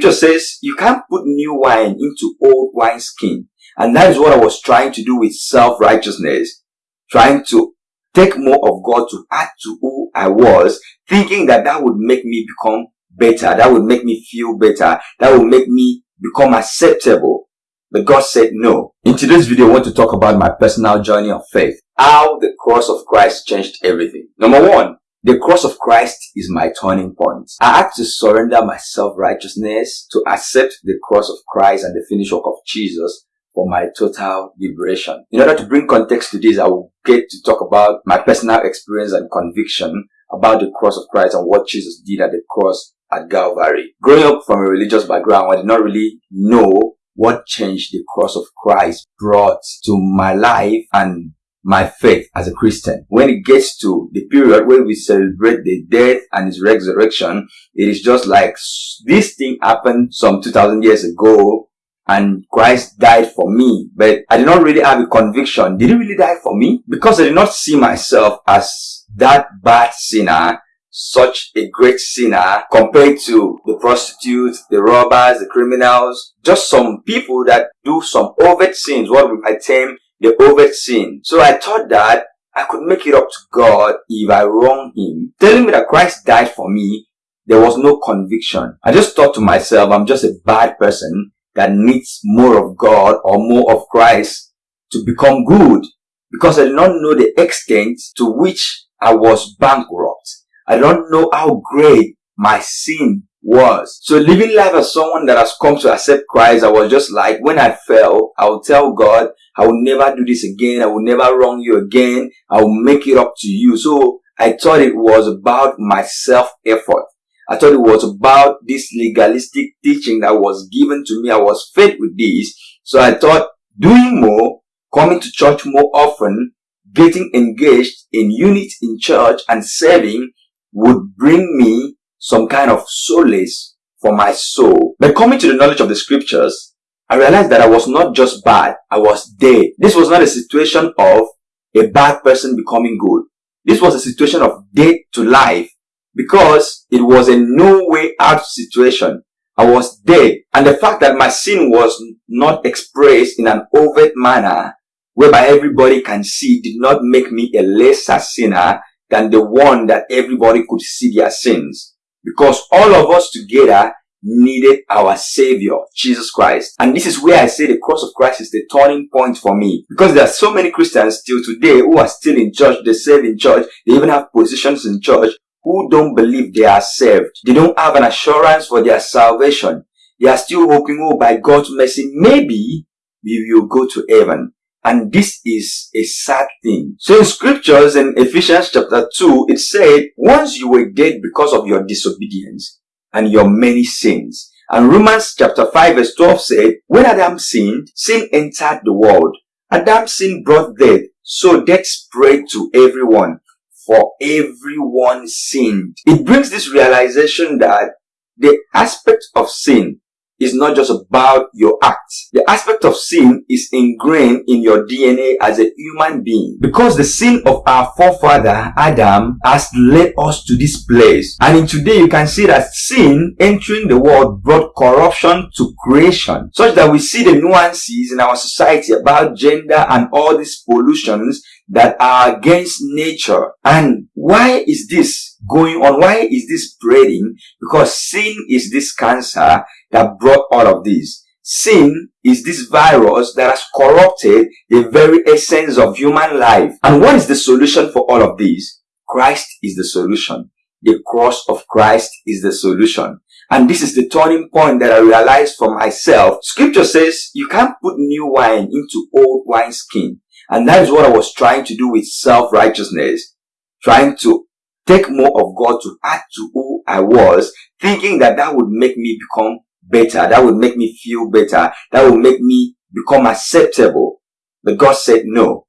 Scripture says you can't put new wine into old wineskin. And that is what I was trying to do with self-righteousness. Trying to take more of God to add to who I was, thinking that that would make me become better. That would make me feel better. That would make me become acceptable. But God said no. In today's video, I want to talk about my personal journey of faith. How the cross of Christ changed everything. Number one, the cross of Christ is my turning point. I had to surrender my self-righteousness to accept the cross of Christ and the finished work of Jesus for my total liberation. In order to bring context to this, I will get to talk about my personal experience and conviction about the cross of Christ and what Jesus did at the cross at Calvary. Growing up from a religious background, I did not really know what change the cross of Christ brought to my life and my faith as a Christian. When it gets to the period where we celebrate the death and his resurrection, it is just like this thing happened some 2000 years ago and Christ died for me. But I did not really have a conviction. Did he really die for me? Because I did not see myself as that bad sinner such a great sinner compared to the prostitutes, the robbers, the criminals, just some people that do some overt sins, what we might term the overt sin. So I thought that I could make it up to God if I wrong him. Telling me that Christ died for me, there was no conviction. I just thought to myself, I'm just a bad person that needs more of God or more of Christ to become good because I did not know the extent to which I was bankrupt. I don't know how great my sin was. So living life as someone that has come to accept Christ, I was just like, when I fell, I will tell God, I will never do this again. I will never wrong you again. I will make it up to you. So I thought it was about my self effort. I thought it was about this legalistic teaching that was given to me. I was fed with this. So I thought doing more, coming to church more often, getting engaged in units in church and serving would bring me some kind of solace for my soul. But coming to the knowledge of the scriptures, I realized that I was not just bad, I was dead. This was not a situation of a bad person becoming good. This was a situation of death to life because it was a no way out situation. I was dead. And the fact that my sin was not expressed in an overt manner whereby everybody can see did not make me a lesser sinner than the one that everybody could see their sins. Because all of us together needed our savior, Jesus Christ. And this is where I say the cross of Christ is the turning point for me. Because there are so many Christians still today who are still in church, they serve in church, they even have positions in church, who don't believe they are saved. They don't have an assurance for their salvation. They are still hoping, oh, by God's mercy, maybe we will go to heaven. And this is a sad thing. So in scriptures in Ephesians chapter 2, it said, once you were dead because of your disobedience and your many sins. And Romans chapter 5 verse 12 said, when Adam sinned, sin entered the world. Adam's sin brought death, so death spread to everyone. For everyone sinned. It brings this realization that the aspect of sin is not just about your acts. The aspect of sin is ingrained in your DNA as a human being. Because the sin of our forefather, Adam, has led us to this place. And in today, you can see that sin entering the world brought corruption to creation. Such that we see the nuances in our society about gender and all these pollutions that are against nature. And why is this going on? Why is this spreading? Because sin is this cancer that brought all of this. Sin is this virus that has corrupted the very essence of human life. And what is the solution for all of this? Christ is the solution. The cross of Christ is the solution. And this is the turning point that I realized for myself. Scripture says you can't put new wine into old wineskin. And that is what I was trying to do with self-righteousness. Trying to take more of God to add to who I was, thinking that that would make me become better. That would make me feel better. That would make me become acceptable. But God said, no.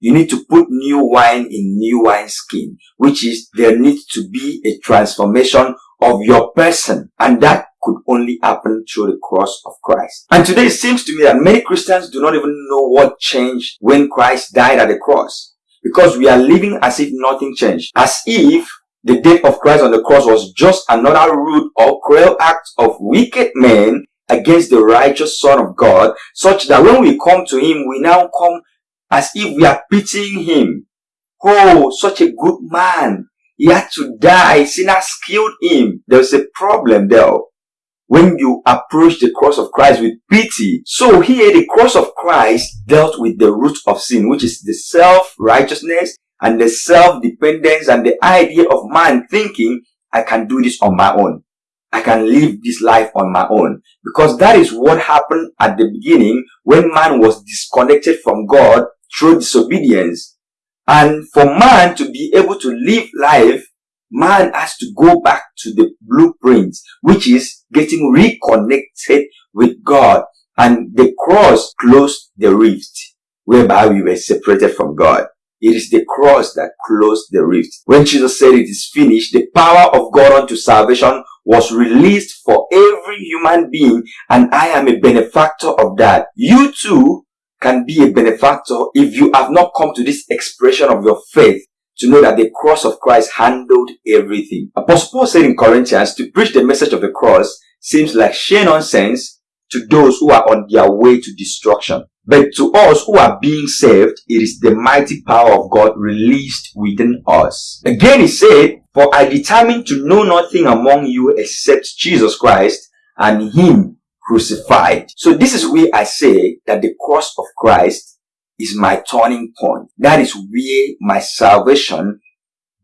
You need to put new wine in new wine skin, which is there needs to be a transformation of your person. And that could only happen through the cross of Christ. And today it seems to me that many Christians do not even know what changed when Christ died at the cross. Because we are living as if nothing changed. As if The death of Christ on the cross was just another rude or cruel act of wicked men against the righteous Son of God, such that when we come to Him, we now come as if we are pitying Him. Oh, such a good man. He had to die. Sinners killed him. There's a problem there when you approach the cross of Christ with pity. So here the cross of Christ dealt with the root of sin, which is the self-righteousness and the self-dependence and the idea of man thinking, I can do this on my own. I can live this life on my own. Because that is what happened at the beginning when man was disconnected from God through disobedience. And for man to be able to live life, man has to go back to the blueprint, which is getting reconnected with God. And the cross closed the rift whereby we were separated from God. It is the cross that closed the rift. When Jesus said it is finished, the power of God unto salvation was released for every human being and I am a benefactor of that. You too can be a benefactor if you have not come to this expression of your faith to know that the cross of Christ handled everything. Apostle Paul said in Corinthians to preach the message of the cross seems like sheer nonsense to those who are on their way to destruction. But to us who are being saved, it is the mighty power of God released within us. Again he said, For I determined to know nothing among you except Jesus Christ and Him crucified. So this is where I say that the cross of Christ is my turning point. That is where my salvation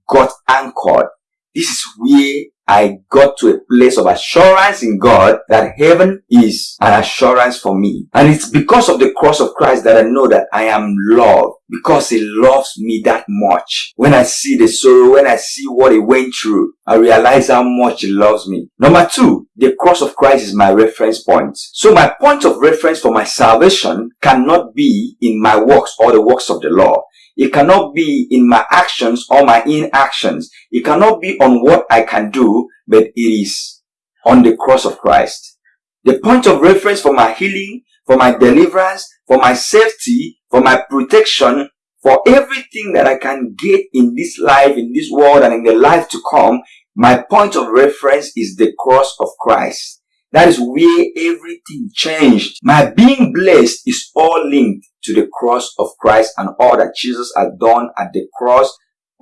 got anchored. This is where I got to a place of assurance in God that heaven is an assurance for me. And it's because of the cross of Christ that I know that I am loved because he loves me that much. When I see the sorrow, when I see what he went through, I realize how much he loves me. Number two, the cross of Christ is my reference point. So my point of reference for my salvation cannot be in my works or the works of the law. It cannot be in my actions or my inactions. It cannot be on what I can do, but it is on the cross of Christ. The point of reference for my healing, for my deliverance, for my safety, for my protection, for everything that I can get in this life, in this world, and in the life to come, my point of reference is the cross of Christ. That is where everything changed. My being blessed is all linked to the cross of Christ and all that Jesus has done at the cross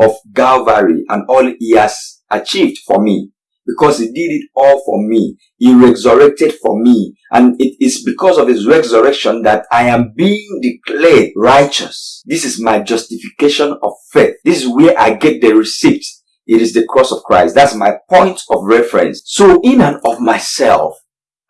of Calvary and all he has achieved for me. Because he did it all for me. He resurrected for me. And it is because of his resurrection that I am being declared righteous. This is my justification of faith. This is where I get the receipt. It is the cross of Christ. That's my point of reference. So in and of myself,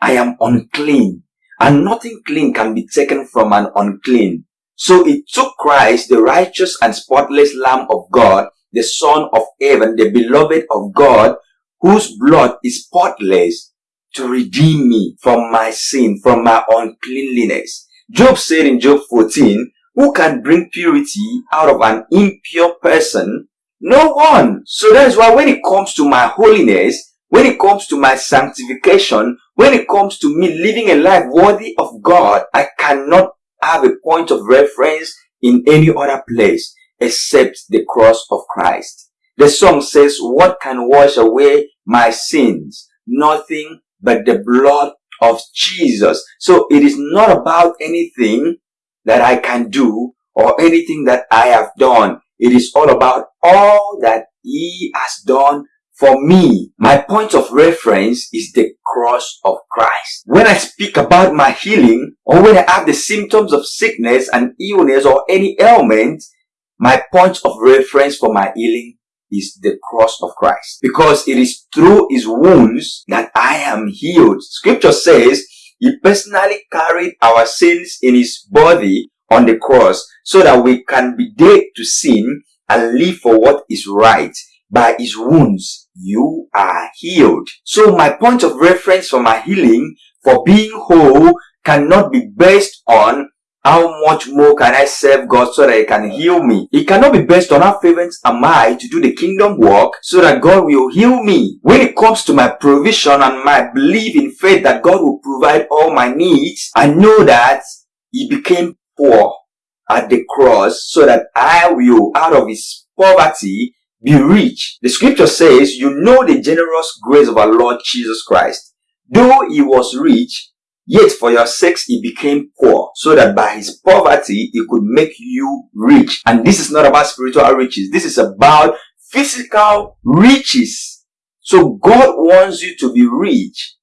I am unclean and nothing clean can be taken from an unclean. So it took Christ, the righteous and spotless Lamb of God, the Son of heaven, the beloved of God, whose blood is spotless, to redeem me from my sin, from my uncleanliness. Job said in Job 14, who can bring purity out of an impure person? No one. So that is why when it comes to my holiness, when it comes to my sanctification, when it comes to me living a life worthy of God, I cannot have a point of reference in any other place except the cross of Christ. The song says, what can wash away my sins? Nothing but the blood of Jesus. So it is not about anything that I can do or anything that I have done. It is all about all that he has done for me, my point of reference is the cross of Christ. When I speak about my healing or when I have the symptoms of sickness and illness or any ailment, my point of reference for my healing is the cross of Christ. Because it is through his wounds that I am healed. Scripture says he personally carried our sins in his body on the cross so that we can be dead to sin and live for what is right by his wounds you are healed. So my point of reference for my healing, for being whole, cannot be based on how much more can I serve God so that He can heal me? It cannot be based on how fervent am I to do the kingdom work so that God will heal me. When it comes to my provision and my belief in faith that God will provide all my needs, I know that He became poor at the cross so that I will, out of His poverty, be rich. The scripture says, you know the generous grace of our Lord Jesus Christ. Though he was rich, yet for your sakes he became poor, so that by his poverty he could make you rich. And this is not about spiritual riches. This is about physical riches. So God wants you to be rich.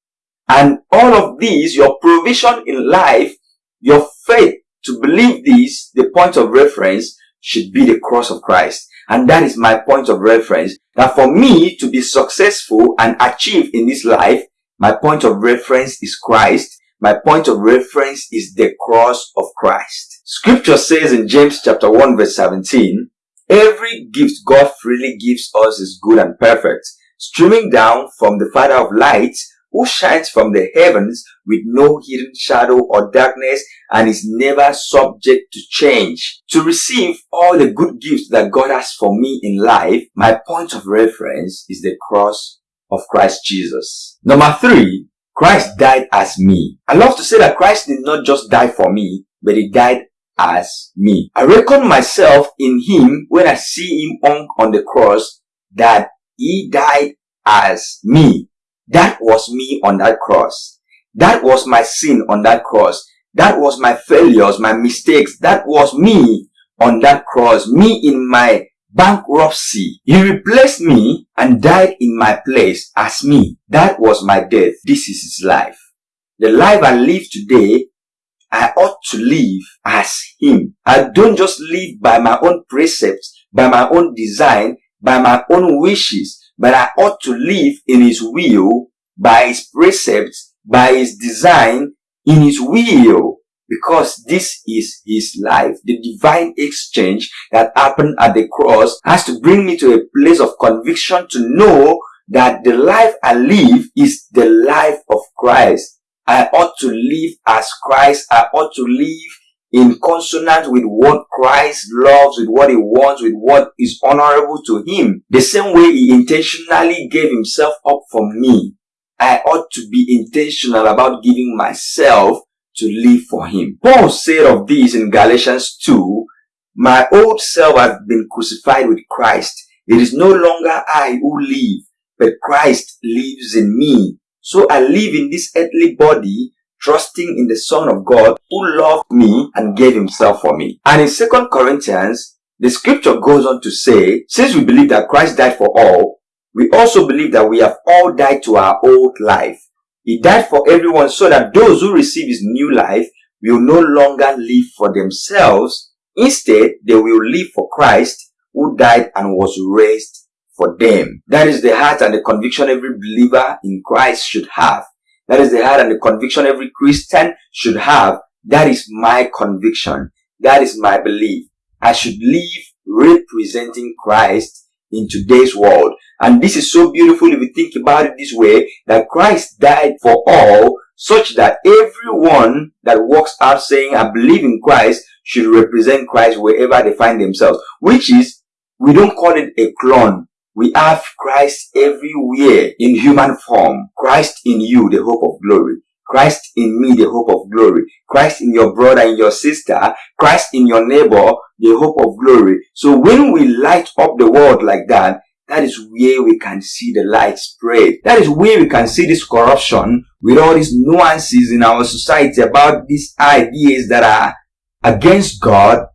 And all of these, your provision in life, your faith to believe this, the point of reference should be the cross of Christ. And that is my point of reference. That for me to be successful and achieve in this life, my point of reference is Christ. My point of reference is the cross of Christ. Scripture says in James chapter 1 verse 17, Every gift God freely gives us is good and perfect, streaming down from the Father of lights, who shines from the heavens with no hidden shadow or darkness and is never subject to change. To receive all the good gifts that God has for me in life, my point of reference is the cross of Christ Jesus. Number three, Christ died as me. I love to say that Christ did not just die for me, but he died as me. I reckon myself in him when I see him on, on the cross that he died as me. That was me on that cross. That was my sin on that cross. That was my failures, my mistakes. That was me on that cross. Me in my bankruptcy. He replaced me and died in my place as me. That was my death. This is his life. The life I live today, I ought to live as him. I don't just live by my own precepts, by my own design, by my own wishes, but I ought to live in his will, by his precepts, by his design, in his will because this is his life. The divine exchange that happened at the cross has to bring me to a place of conviction to know that the life I live is the life of Christ. I ought to live as Christ. I ought to live in consonance with what Christ loves, with what he wants, with what is honorable to him. The same way he intentionally gave himself up for me. I ought to be intentional about giving myself to live for him. Paul said of this in Galatians 2, My old self has been crucified with Christ. It is no longer I who live, but Christ lives in me. So I live in this earthly body, trusting in the Son of God who loved me and gave himself for me. And in 2 Corinthians, the scripture goes on to say, since we believe that Christ died for all, we also believe that we have all died to our old life. He died for everyone so that those who receive his new life will no longer live for themselves. Instead, they will live for Christ who died and was raised for them. That is the heart and the conviction every believer in Christ should have. That is the heart and the conviction every Christian should have. That is my conviction. That is my belief. I should live representing Christ in today's world. And this is so beautiful if you think about it this way, that Christ died for all, such that everyone that walks out saying, I believe in Christ, should represent Christ wherever they find themselves. Which is, we don't call it a clone. We have Christ everywhere in human form. Christ in you, the hope of glory. Christ in me, the hope of glory. Christ in your brother and your sister. Christ in your neighbor, the hope of glory. So when we light up the world like that, that is where we can see the light spread. That is where we can see this corruption with all these nuances in our society about these ideas that are against God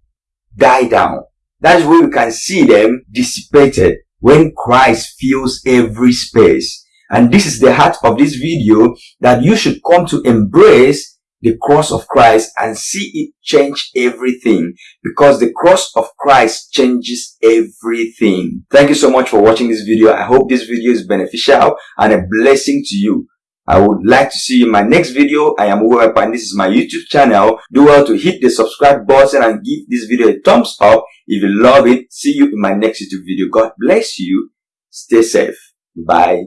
die down. That is where we can see them dissipated when Christ fills every space. And this is the heart of this video that you should come to embrace the cross of Christ and see it change everything because the cross of Christ changes everything. Thank you so much for watching this video. I hope this video is beneficial and a blessing to you. I would like to see you in my next video. I am Web and this is my YouTube channel. Do well to hit the subscribe button and give this video a thumbs up if you love it. See you in my next YouTube video. God bless you. Stay safe. Bye.